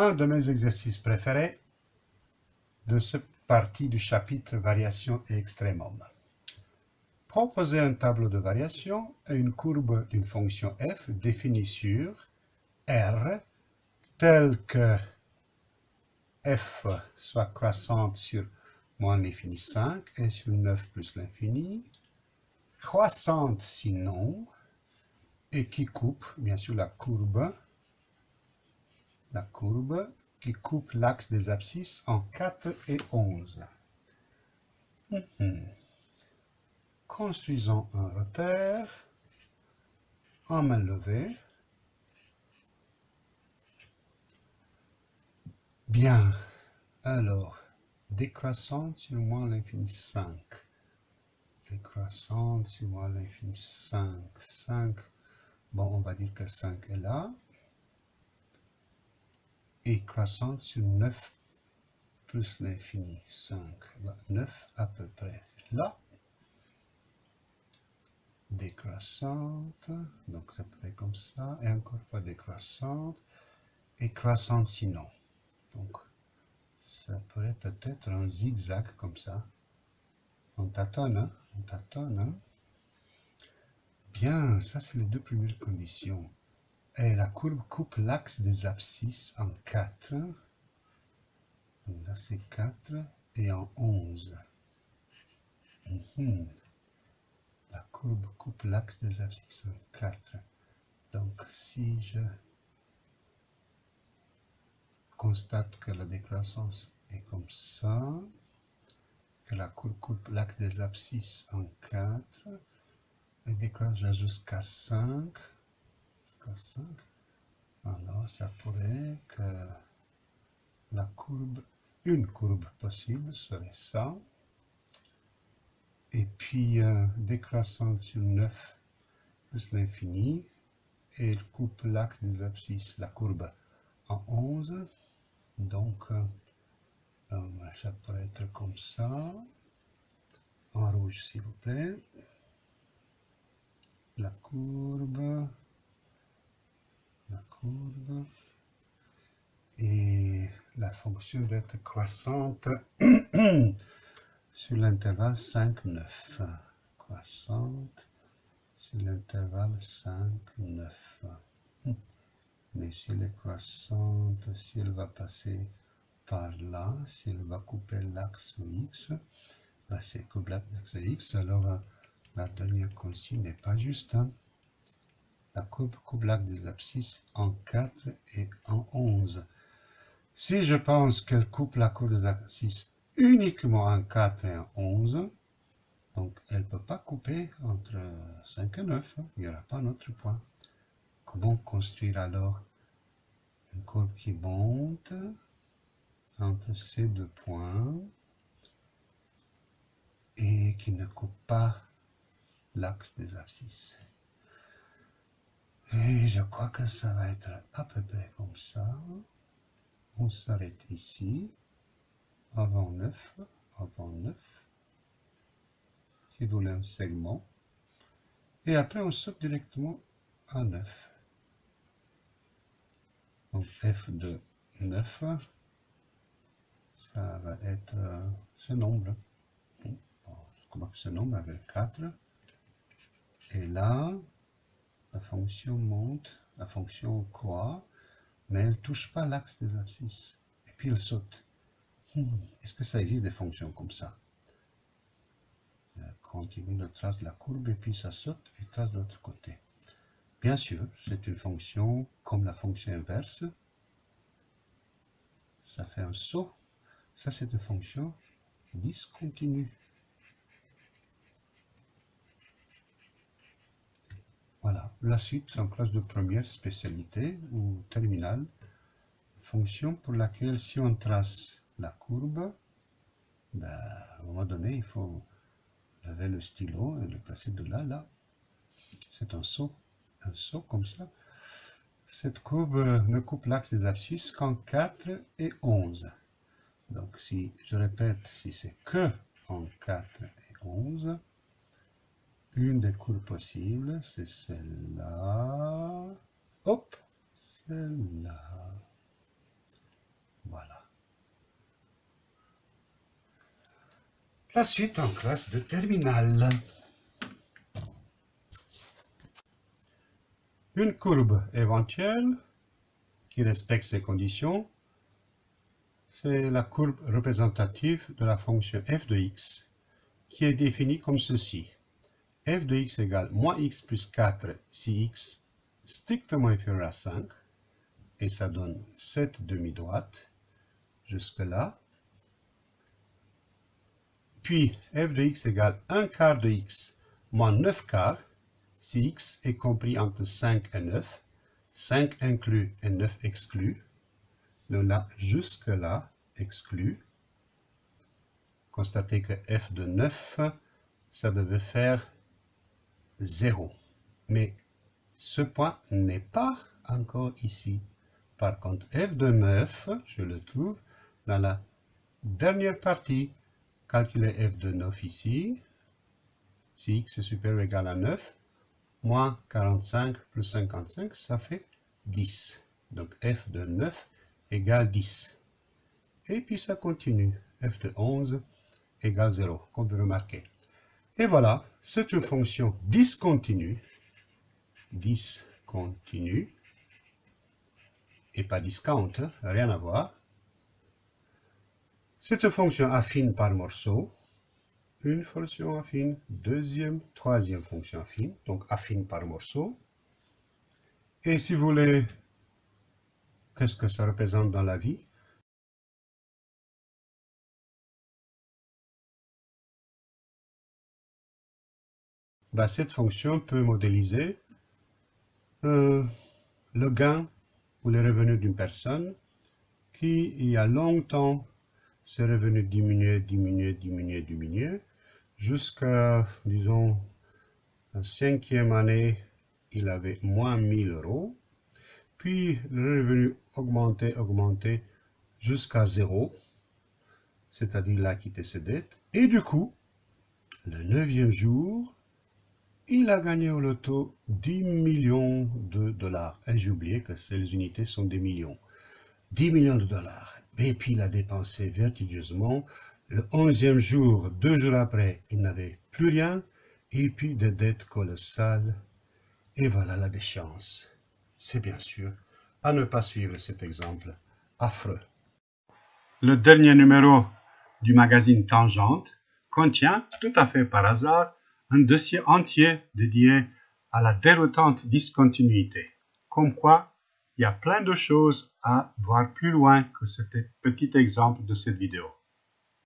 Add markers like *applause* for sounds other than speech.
un de mes exercices préférés de cette partie du chapitre Variation et extrémum. Proposer un tableau de variation et une courbe d'une fonction f définie sur R telle que f soit croissante sur moins l'infini 5 et sur 9 plus l'infini, croissante sinon, et qui coupe bien sûr la courbe la courbe qui coupe l'axe des abscisses en 4 et 11. Mhm. Construisons un repère en main levée. Bien, alors, décroissante sur moins l'infini 5. Décroissante sur moins l'infini 5. 5, bon, on va dire que 5 est là croissante sur 9 plus l'infini, 5, 9 à peu près là. Décroissante, donc ça peut être comme ça, et encore fois décroissante, et croissante sinon. Donc, ça pourrait peut-être un zigzag comme ça. On tâtonne, hein? on tâtonne. Hein? Bien, ça c'est les deux premières conditions. Et la courbe coupe l'axe des abscisses en 4. là, c'est 4 et en 11. Mhm. La courbe coupe l'axe des abscisses en 4. Donc, si je constate que la décroissance est comme ça, que la courbe coupe l'axe des abscisses en 4, et décroissance jusqu'à 5, 5. Alors, ça pourrait que la courbe, une courbe possible serait ça. Et puis, euh, décroissant sur 9 plus l'infini, et elle coupe l'axe des abscisses, la courbe, en 11. Donc, euh, ça pourrait être comme ça. En rouge, s'il vous plaît. La courbe la courbe et la fonction doit être croissante *clears throat* sur l'intervalle 5, 9. Croissante sur l'intervalle 5, 9. Mais si elle est croissante, si elle va passer par là, si elle va couper l'axe X, bah c'est couper l'axe X, alors la dernière consigne n'est pas juste. Hein la coupe l'axe des abscisses en 4 et en 11. Si je pense qu'elle coupe la courbe des abscisses uniquement en 4 et en 11, donc elle ne peut pas couper entre 5 et 9, il n'y aura pas autre point. Comment construire alors une courbe qui monte entre ces deux points et qui ne coupe pas l'axe des abscisses? Et je crois que ça va être à peu près comme ça. On s'arrête ici, avant 9, avant 9. Si vous voulez un segment. Et après, on saute directement à 9. Donc f de 9, ça va être ce nombre. Crois que ce nombre avec 4. Et là, la fonction monte, la fonction croît, mais elle ne touche pas l'axe des abscisses. Et puis elle saute. Hmm, est-ce que ça existe des fonctions comme ça? Elle continue de trace la courbe et puis ça saute et trace de l'autre côté. Bien sûr, c'est une fonction comme la fonction inverse. Ça fait un saut. Ça, c'est une fonction discontinue. Voilà, la suite en classe de première spécialité ou terminale, fonction pour laquelle si on trace la courbe, ben, à un moment donné, il faut lever le stylo et le placer de là, là. C'est un saut, un saut comme ça. Cette courbe ne coupe l'axe des abscisses qu'en 4 et 11. Donc si, je répète, si c'est que en 4 et 11, une des courbes possibles, c'est celle-là. Hop, celle-là. Voilà. La suite en classe de terminale. Une courbe éventuelle qui respecte ces conditions, c'est la courbe représentative de la fonction f de x, qui est définie comme ceci f de x égale moins x plus 4 si x strictement inférieur à 5 et ça donne cette demi-droite jusque là. Puis f de x égale 1 quart de x moins 9 quarts si x est compris entre 5 et 9, 5 inclus et 9 exclus, nous là, jusque-là, exclu. Constatez que f de 9, ça devait faire 0. Mais ce point n'est pas encore ici. Par contre, f de 9, je le trouve dans la dernière partie. Calculer f de 9 ici. Si x est supérieur ou égal à 9, moins 45 plus 55, ça fait 10. Donc f de 9 égale 10. Et puis ça continue. f de 11 égale 0, comme vous remarquez. Et voilà, c'est une fonction discontinue. Discontinue. Et pas discount, hein, rien à voir. C'est une fonction affine par morceau une fonction affine, deuxième, troisième fonction affine, donc affine par morceau. Et si vous voulez, qu'est-ce que ça représente dans la vie? Bah, Cette fonction peut modéliser euh, le gain ou les revenus d'une personne qui, il y a longtemps, ses revenus diminuaient, diminuaient, diminuaient, diminuaient, jusqu'à, disons, la cinquième année, il avait moins 1000 euros. Puis le revenu augmentait, augmentait jusqu'à zéro, c'est-à-dire il a quitté ses dettes. Et du coup, le neuvième jour, il a gagné au loto 10 millions de dollars. Et j'ai oublié que ces unités sont des millions. 10 millions de dollars. Et puis il a dépensé vertigineusement le onzième jour, deux jours après, il n'avait plus rien, et puis des dettes colossales. Et voilà la déchéance. C'est bien sûr à ne pas suivre cet exemple affreux. Le dernier numéro du magazine Tangente contient, tout à fait par hasard, un dossier entier dédié à la déroutante discontinuité. Comme quoi, il y a plein de choses à voir plus loin que ce petit exemple de cette vidéo.